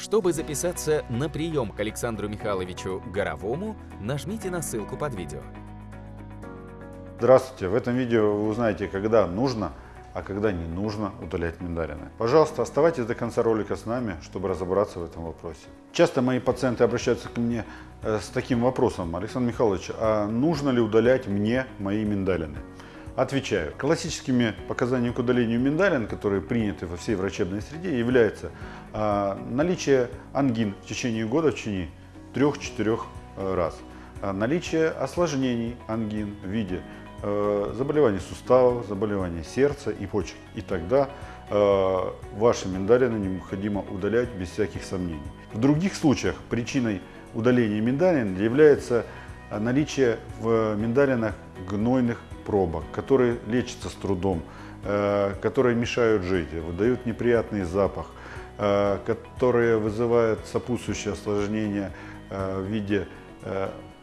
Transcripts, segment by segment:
Чтобы записаться на прием к Александру Михайловичу Горовому, нажмите на ссылку под видео. Здравствуйте! В этом видео вы узнаете, когда нужно, а когда не нужно удалять миндалины. Пожалуйста, оставайтесь до конца ролика с нами, чтобы разобраться в этом вопросе. Часто мои пациенты обращаются ко мне э, с таким вопросом. Александр Михайлович, а нужно ли удалять мне мои миндалины? Отвечаю. Классическими показаниями к удалению миндалин, которые приняты во всей врачебной среде, является а, наличие ангин в течение года в течение 3-4 э, раз, а, наличие осложнений ангин в виде э, заболеваний суставов, заболеваний сердца и почек. И тогда э, ваши миндалины необходимо удалять без всяких сомнений. В других случаях причиной удаления миндалин является наличие в миндалинах гнойных пробок, которые лечатся с трудом, э, которые мешают жить, выдают неприятный запах, э, которые вызывают сопутствующее осложнение э, в виде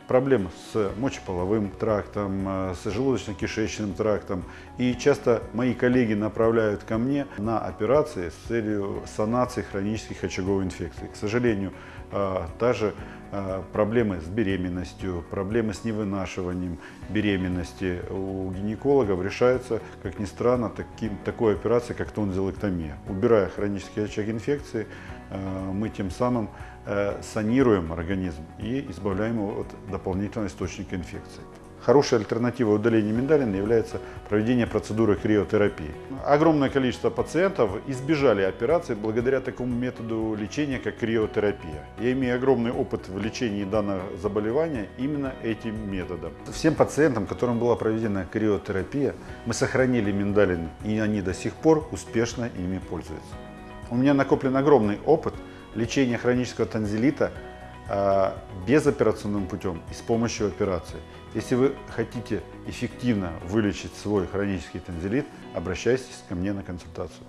проблем с мочеполовым трактом, с желудочно-кишечным трактом. И часто мои коллеги направляют ко мне на операции с целью санации хронических очаговых инфекций. К сожалению, та же а, проблемы с беременностью, проблемы с невынашиванием беременности у гинекологов решаются, как ни странно, таким, такой операцией, как тонзиллэктомия. Убирая хронический очаг инфекции, мы тем самым э, санируем организм и избавляем его от дополнительного источника инфекции. Хорошей альтернативой удаления миндалин является проведение процедуры криотерапии. Огромное количество пациентов избежали операции благодаря такому методу лечения, как криотерапия. Я имею огромный опыт в лечении данного заболевания именно этим методом. Всем пациентам, которым была проведена криотерапия, мы сохранили миндалины, и они до сих пор успешно ими пользуются. У меня накоплен огромный опыт лечения хронического танзелита а, безоперационным путем и с помощью операции. Если вы хотите эффективно вылечить свой хронический танзелит, обращайтесь ко мне на консультацию.